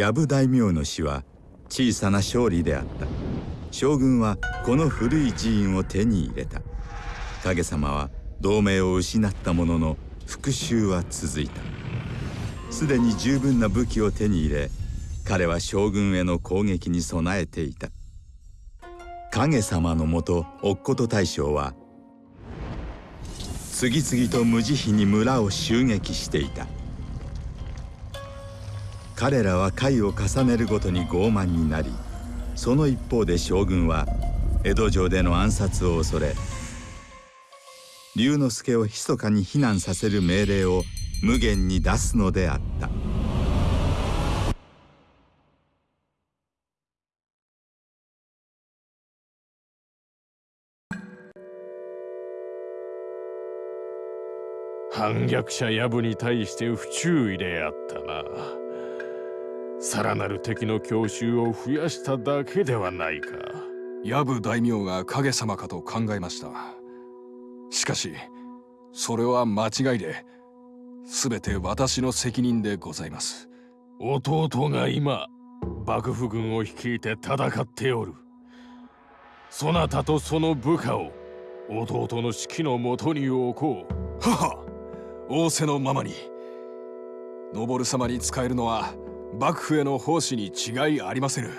藪大名の死は小さな勝利であった。将軍はこの古い寺院を手に入れた。影様は同盟を失ったものの復讐は続いた。すでに十分な武器を手に入れ彼は将軍への攻撃に備えていた。影様のもと乙事大将は次々と無慈悲に村を襲撃していた。彼らは回を重ねるごとに傲慢になりその一方で将軍は江戸城での暗殺を恐れ龍之介を密かに避難させる命令を無限に出すのであった。反逆者ヤブに対して不注意であったな。さらなる敵の強襲を増やしただけではないか。ヤブ大名が影様かと考えました。しかしそれは間違いで全て私の責任でございます。弟が今幕府軍を率いて戦っておる。そなたとその部下を弟の指揮のもとに置こう。母仰せのままに。昇様に仕えるのは幕府への奉仕に違いありませぬ。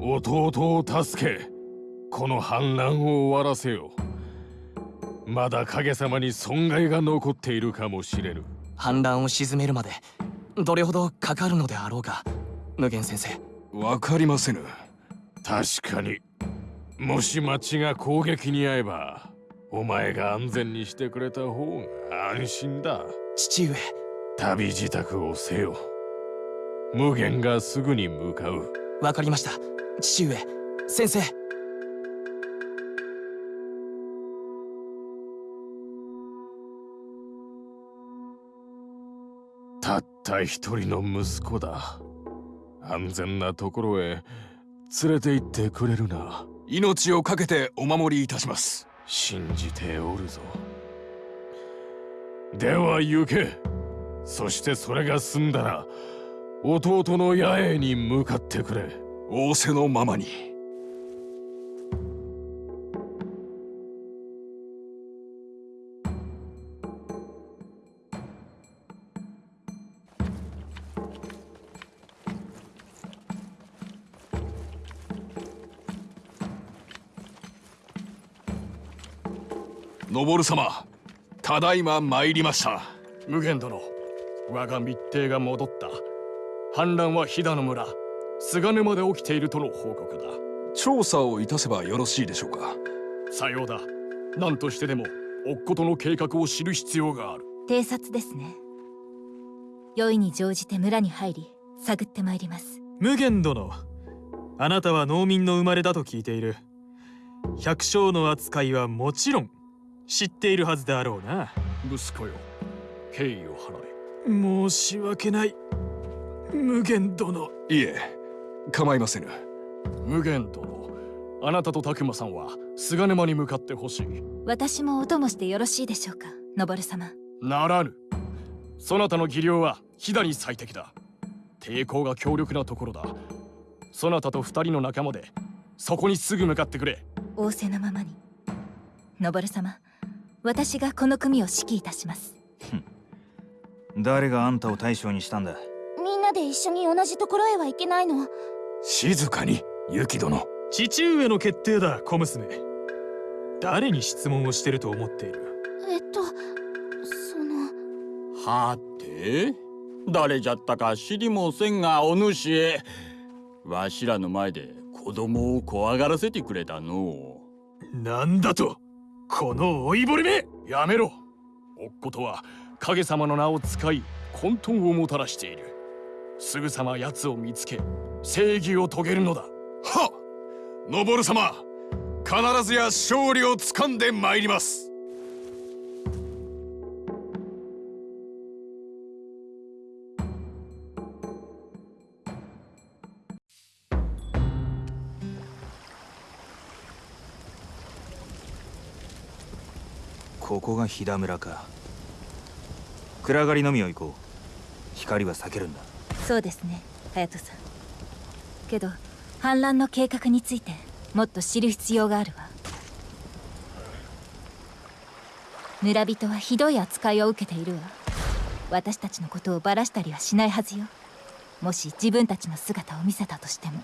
弟を助けこの反乱を終わらせよ。まだ影様に損害が残っているかもしれぬ。反乱を鎮めるまでどれほどかかるのであろうか無限先生。わかりませぬ。確かに。もし町が攻撃に遭えばお前が安全にしてくれた方が安心だ。父上。旅支度をせよ無限がすぐに向かう。わかりました。父上先生。たった一人の息子だ。安全なところへ連れて行ってくれるな。命を懸けてお守りいたします。信じておるぞ。では行け。そしてそれが済んだら弟の八重に向かってくれ。仰せのままに。昇様ただいま参りました。無限殿我が密偵が戻った。反乱は飛騨の村菅沼で起きているとの報告だ。調査をいたせばよろしいでしょうか。さようだ。何としてでも乙事の計画を知る必要がある。偵察ですね。良いに乗じて村に入り探ってまいります。無限殿あなたは農民の生まれだと聞いている。百姓の扱いはもちろん知っているはずであろうな。息子よ敬意を払え。申し訳ない無限殿。いえ構いませぬ。無限殿。あなたと拓磨さんは菅沼に向かってほしい。私もお供してよろしいでしょうか昇様。ならぬ。そなたの技量は飛騨に最適だ。抵抗が強力なところだ。そなたと二人の仲間でそこにすぐ向かってくれ。仰せのままに。昇様私がこの組を指揮いたします。誰があんたを大将にしたんだなで一緒に同じところへは行けないの。静かに雪殿。父上の決定だ小娘。誰に質問をしてると思っている？えっとその。はて誰じゃったか知りもせんがお主へ。わしらの前で子供を怖がらせてくれたのなんだとこの老いぼれめ。やめろ。おっことは影様の名を使い混沌をもたらしているすぐさま奴を見つけ正義を遂げるのだ。はっ！昇様必ずや勝利をつかんでまいります。ここが飛騨村か。暗がりのみを行こう。光は避けるんだ。そうですね隼人さん。けど反乱の計画についてもっと知る必要があるわ。村人はひどい扱いを受けているわ。私たちのことをばらしたりはしないはずよ。もし自分たちの姿を見せたとしても。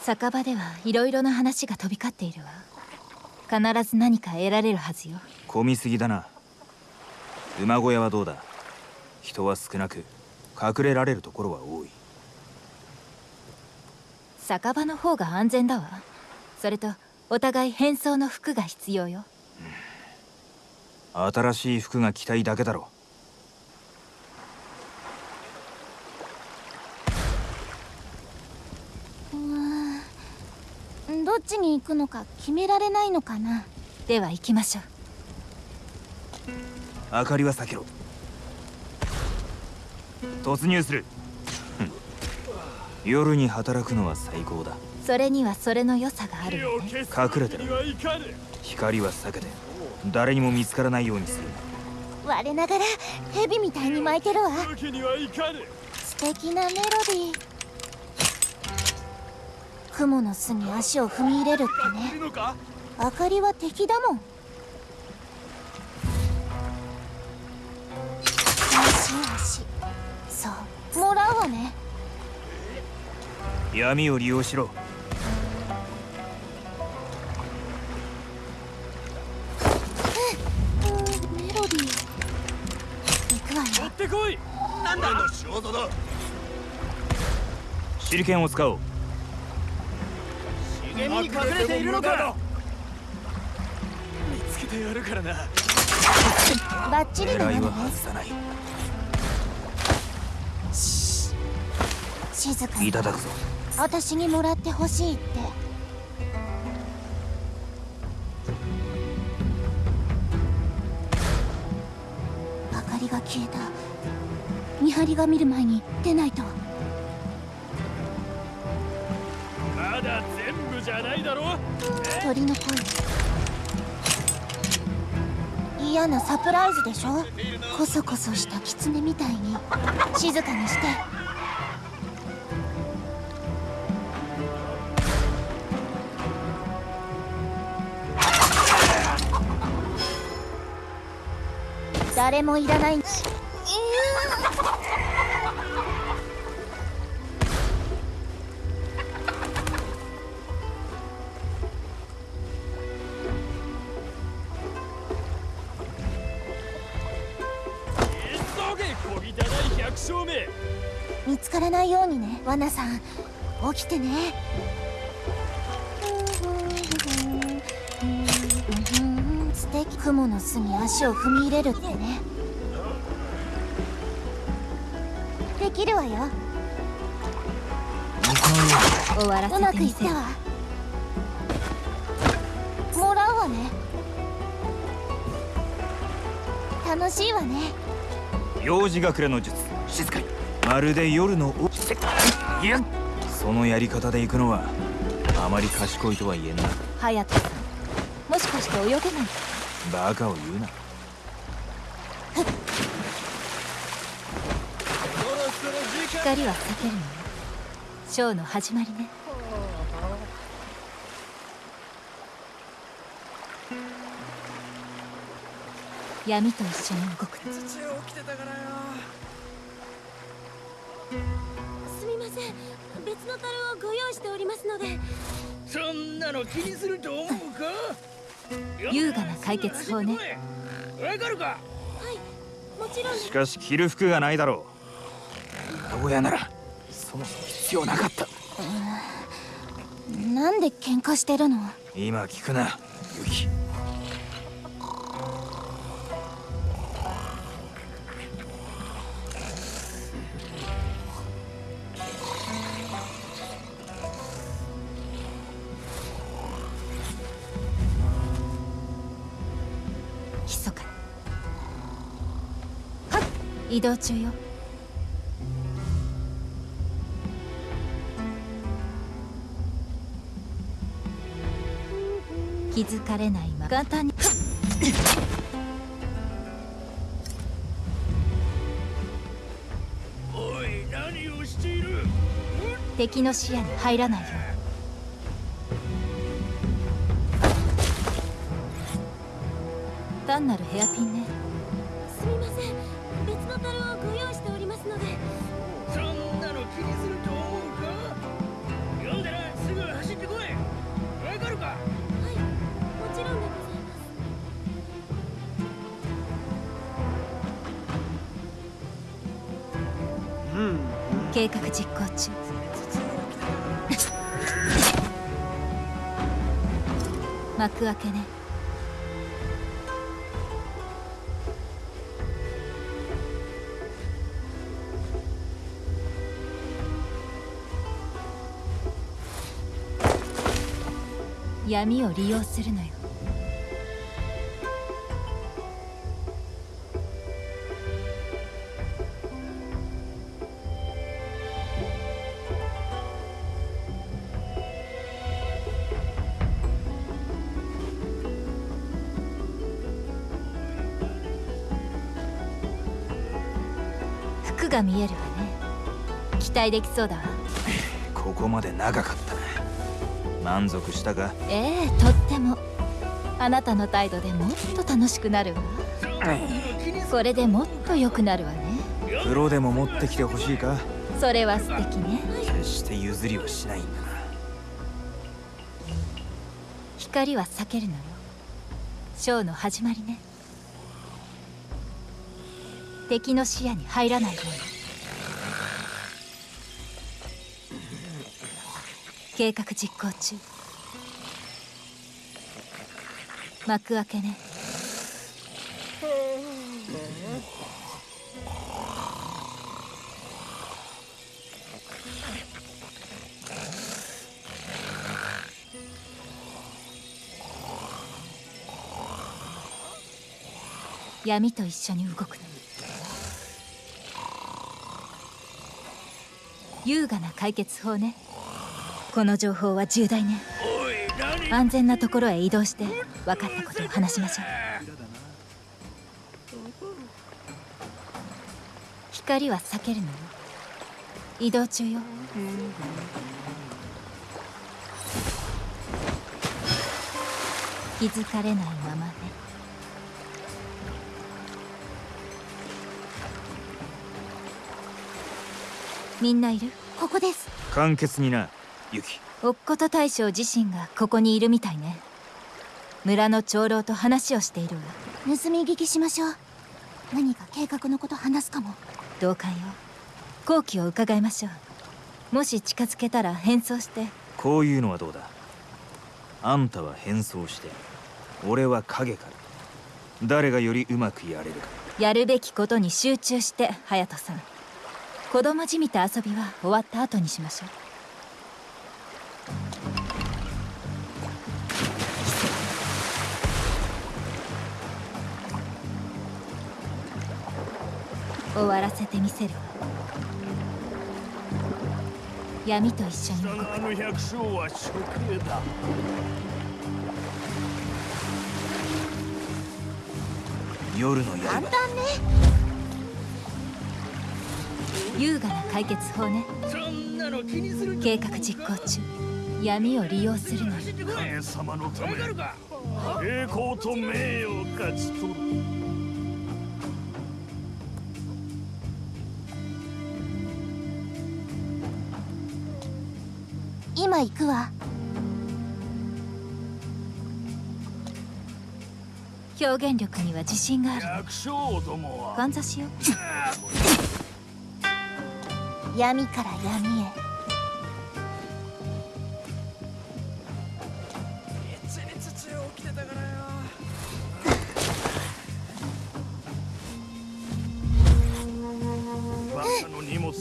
酒場ではいろいろな話が飛び交っているわ。必ず何か得られるはずよ。混みすぎだな。馬小屋はどうだ？人は少なく隠れられるところは多い。酒場の方が安全だわ。それとお互い変装の服が必要よ。新しい服が着たいだけだろどっちに行くのか決められないのかな。では行きましょう。明かりは避けろ突入する。夜に働くのは最高だ。それにはそれの良さがあるわね。隠れてる光は避けて。誰にも見つからないようにする我ながら蛇みたいに巻いてるわ。素敵なメロディー。雲の巣に足を踏み入れるってね。明かりは敵だもん闇を利用しろ。うん。メロディー。行くわよ。ってこいなんだの仕業だ。手裏剣を使おう。茂みに隠れているのか？見つけてやるからな。バッチリだね。外さない。静かにいただくぞ私にもらってほしいって。明かりが消えた。見張りが見る前に出ないと。まだ全部じゃないだろ。鳥の声。嫌なサプライズでしょ？コソコソした狐みたいに。静かにして誰もいらない。見つからないようにねワナさん。起きてね。素敵。雲の巣に足を踏み入れるってねきるわよ。終わ。らうまくいったわ。もらうわね。楽しいわね。幼児隠れの術静かに。まるで夜のおせいやそのやり方で行くのはあまり賢いとは言えんな隼人さんもしかして泳げない？バカを言うな光は避けるのよショーの始まりね。闇と一緒に動く。のすみません。別の樽をご用意しておりますので。そんなの気にすると思うか？優雅な解決法ね。わかるか？もちろんしかし着る服がないだろう馬小屋ならそもそも必要なかった。なんで喧嘩してるの？今聞くなユキ。密かに。はっ移動中よ気づかれないまま。敵の視野に入らないように。単なる部屋計画実行中。幕開けね。闇を利用するのよ。が見えるわね。期待できそうだわ。ここまで長かった。な満足したか？ええとっても。あなたの態度でもっと楽しくなるわ。これでもっと良くなるわね。プロでも持ってきてほしいか？それは素敵ね。決して譲りはしないんだな。光は避けるのよ。ショーの始まりね敵の視野に入らないように。計画実行中。幕開けね。闇と一緒に動くの。優雅な解決法ね。この情報は重大ね。安全なところへ移動して分かったことを話しましょう。光は避けるのよ。移動中よ。気づかれないままねみんないる？ここです。簡潔になユキ。乙事大将自身がここにいるみたいね。村の長老と話をしているわ。盗み聞きしましょう。何か計画のこと話すかも。同感よ。好機を伺いましょう。もし近づけたら変装して。こういうのはどうだ？あんたは変装して俺は影から。誰がよりうまくやれるか。やるべきことに集中して隼人さん子供じみた遊びは終わった後にしましょう。終わらせてみせる。わ闇と一緒に動く。あの百姓は処刑だ。夜の刃簡単ね優雅な解決法ね。そんなの気にする計画実行中。闇を利用するの。よ影様のため栄光と名誉を勝ち取る。今行くわ。表現力には自信がある。百姓どもは。ガンザしよ。う 闇から闇へ。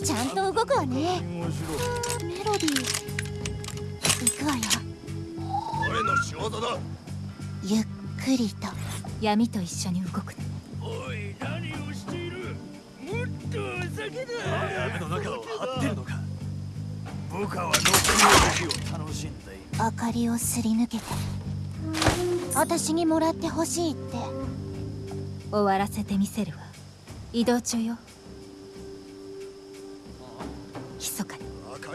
ちゃんと動くわね。メロディー。行くわよ。俺の仕業だ。ゆっくりと。闇と一緒に動くの明かりをすり抜けて私にもらってほしいって終わらせてみせるわ。移動中よ。密かに。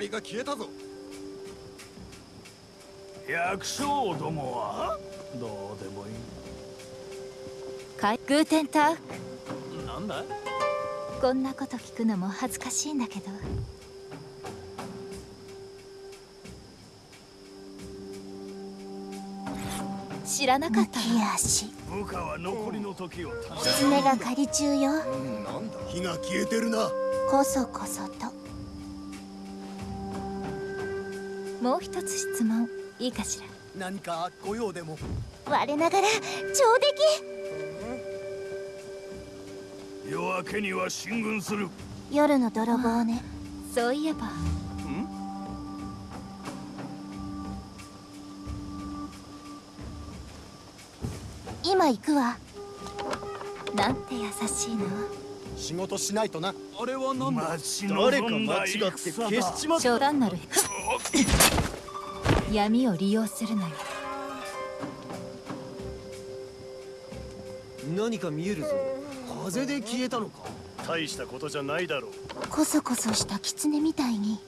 りが消えたぞ。百姓どもは？どうでもいい。かいグーテンタウなんだこんなこと聞くのも恥ずかしいんだけど知らなかった浮足部下は残りの時を狐が狩り中よ。なんだ？火が消えてるな。こそこそと。もう一つ質問いいかしら？何か御用でも。我ながら上出夜明けには進軍する。来夜の泥棒ね。そういえば今行くわ。なんて優しいの。仕事しないとな。あれは何だ？誰か間違って消しちまった。冗談なる闇を利用するのよ。何か見えるぞ。風で消えたのか。大したことじゃないだろう。こそこそした狐みたいに。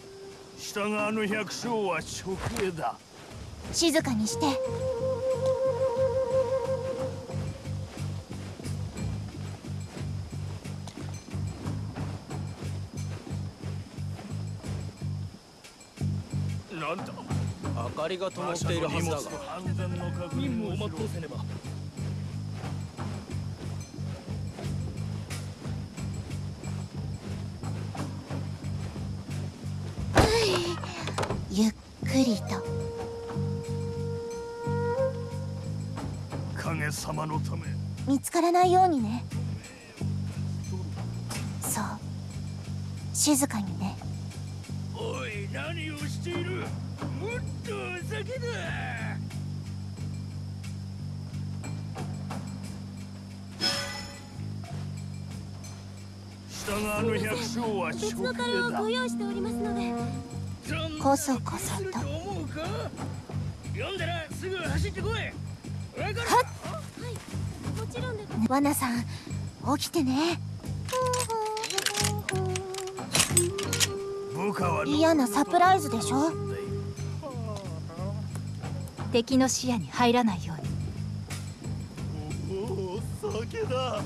下側の百姓は食営だ。静かにしてりが灯っているはずだが安全の確認を全うせねばゆっくりと。影様のため。見つからないようにね。そう。静かにね。おい何をしている？もっとお酒だ下側の百姓は食営だ。用意しておりますのでこそこそすると。読んだらすぐ走ってこい。わかるかもちろんで罠さん起きてね。部下は嫌なサプライズでしょ？敵の視野に入らないように。おお酒だ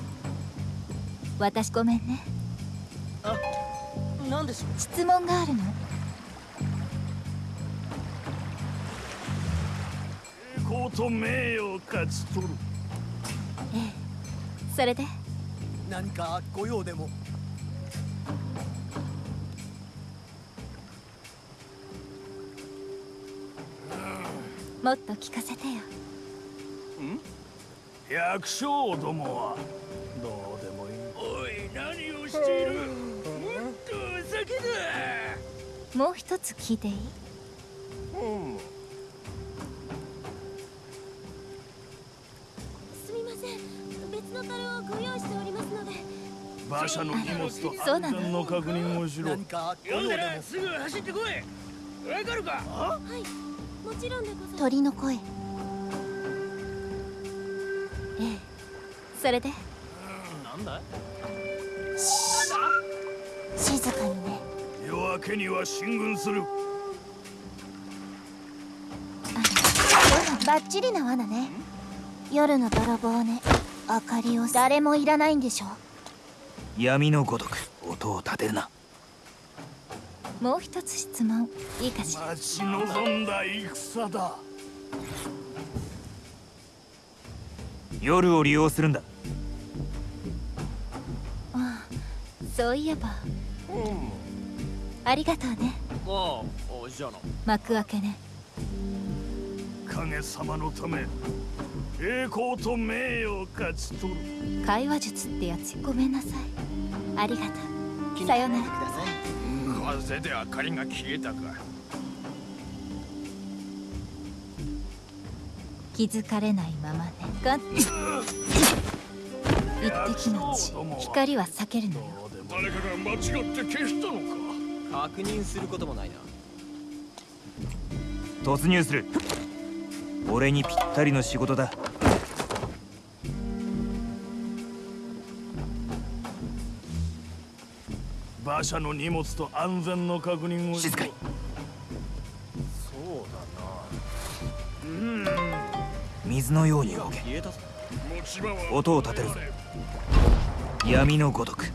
私ごめんねなんでしょう質問があるの栄光と名誉を勝ち取るええそれで何か御用でももっと聞かせてよ。百姓どもは。どうでもいい。おい何をしている？もっとお酒だもう一つ聞いていい？すみません。別の樽をご用意しておりますので。馬車の荷物と安全の確認をしろ。何か御読ん用で。もすぐ走ってこい。わかるか？はい鳥の声。ええ。それで。なんだ静かにね。夜明けには進軍する。バッチリな罠ね。夜の泥棒ね。明かりを誰もいらないんでしょ闇のごとく音を立てるなもう一つ質問。いいかしら？待ち望んだ戦だ。夜を利用するんだ。ああそういえば。ありがとうね。ああじゃあな。幕開けね。影様のため栄光と名誉を勝ち取る。会話術ってやつ。ごめんなさい。ありがとう。さよなら風で明かりが消えたか。気づかれないままね。が一滴の血光は避けるのよ。誰かが間違って消したのか。確認することもないな。突入する。俺にぴったりの仕事だ社の荷物と安全の確認を静かに。そうだな。うん。水のように動け。音を立てる闇のごとく。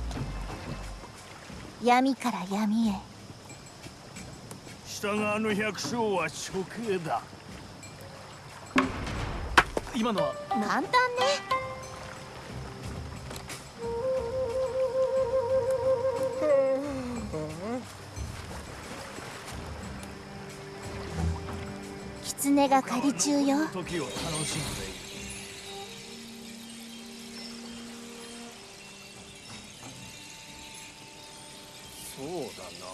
闇から闇へ。百姓は処刑だ。今のは？簡単ね。狐が狩り中よ。時を楽しんでいるそうだな。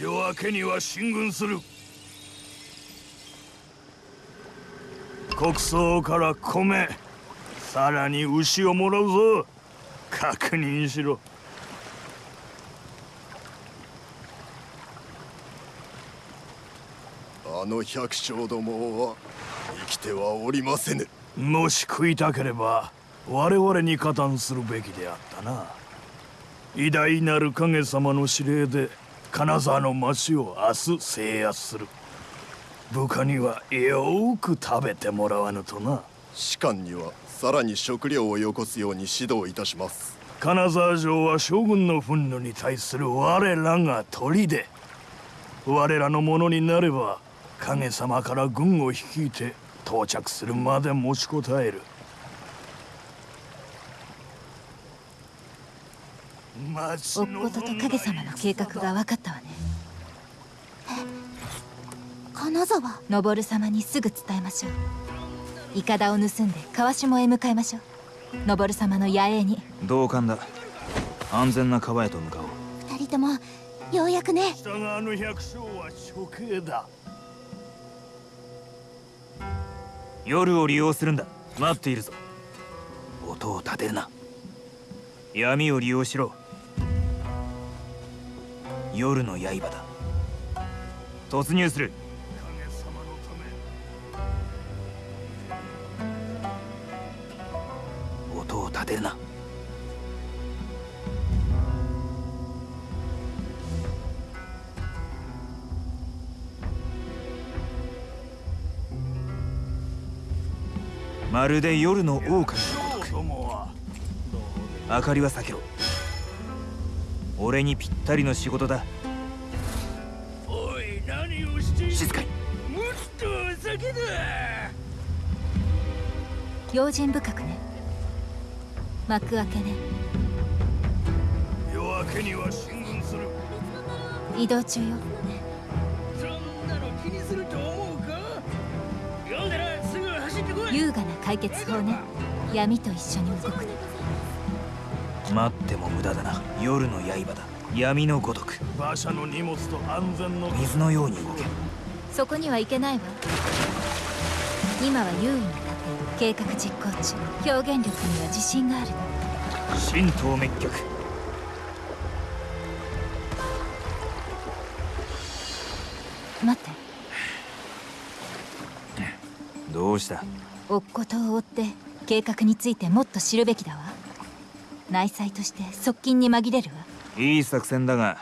夜明けには進軍する。国葬から米さらに牛をもらうぞ。確認しろ。の百姓どもは生きてはおりませぬ。もし食いたければ我々に加担するべきであったな。偉大なる影様の指令で金沢の町を明日制圧する。部下にはよーく食べてもらわぬとな。士官にはさらに食料をよこすように指導いたします。金沢城は将軍の憤怒に対する我らが砦。我らのものになれば影様から軍を率いて到着するまで持ちこたえる。町おっことと影様の計画が分かったわね。金沢？登様にすぐ伝えましょう。イカダを盗んで川下へ向かいましょう。登様の野営に。同感だ。安全な川へと向かおう。二人ともようやくね。下側の百姓は処刑だ夜を利用するんだ。待っているぞ。音を立てるな。闇を利用しろ。夜の刃だ。突入するまるで夜の狼。のごとく明かりは避けろ。俺にぴったりの仕事だ。おい何をして静かにもっとお酒だ用心深くね。幕開けね。夜明けには進軍する。移動中よ。そんなの気にする優雅な解決法ね。闇と一緒に動くの。待っても無駄だな。夜の刃だ。闇のごとく。馬車の荷物と安全の水のように動け。そこには行けないわ。今は優位に立って計画実行中。表現力には自信があるの。神道滅却。待って。どうした？おっことを追って計画についてもっと知るべきだわ。内妻として側近に紛れるわ。いい作戦だが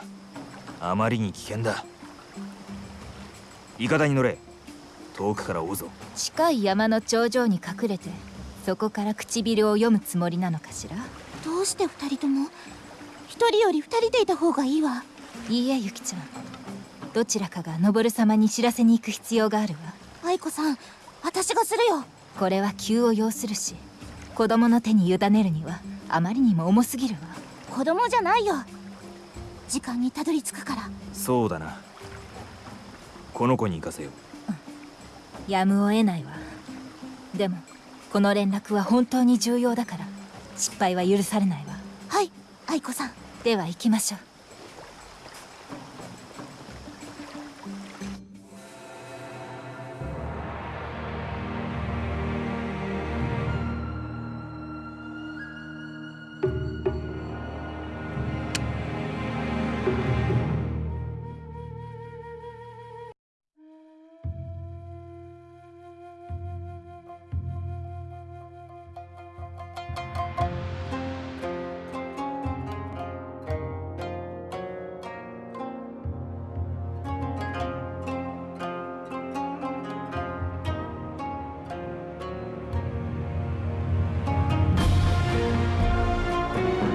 あまりに危険だ。イカダに乗れ。遠くから追うぞ。近い山の頂上に隠れてそこから唇を読むつもりなのかしら。どうして二人とも？一人より二人でいた方がいいわ。いいえユキちゃん。どちらかが登様に知らせに行く必要があるわ。愛子さん私がするよこれは急を要するし子供の手に委ねるにはあまりにも重すぎるわ。子供じゃないよ。時間にたどり着くから。そうだな。この子に行かせよやむを得ないわ。でもこの連絡は本当に重要だから失敗は許されないわ。はい愛子さん。では行きましょう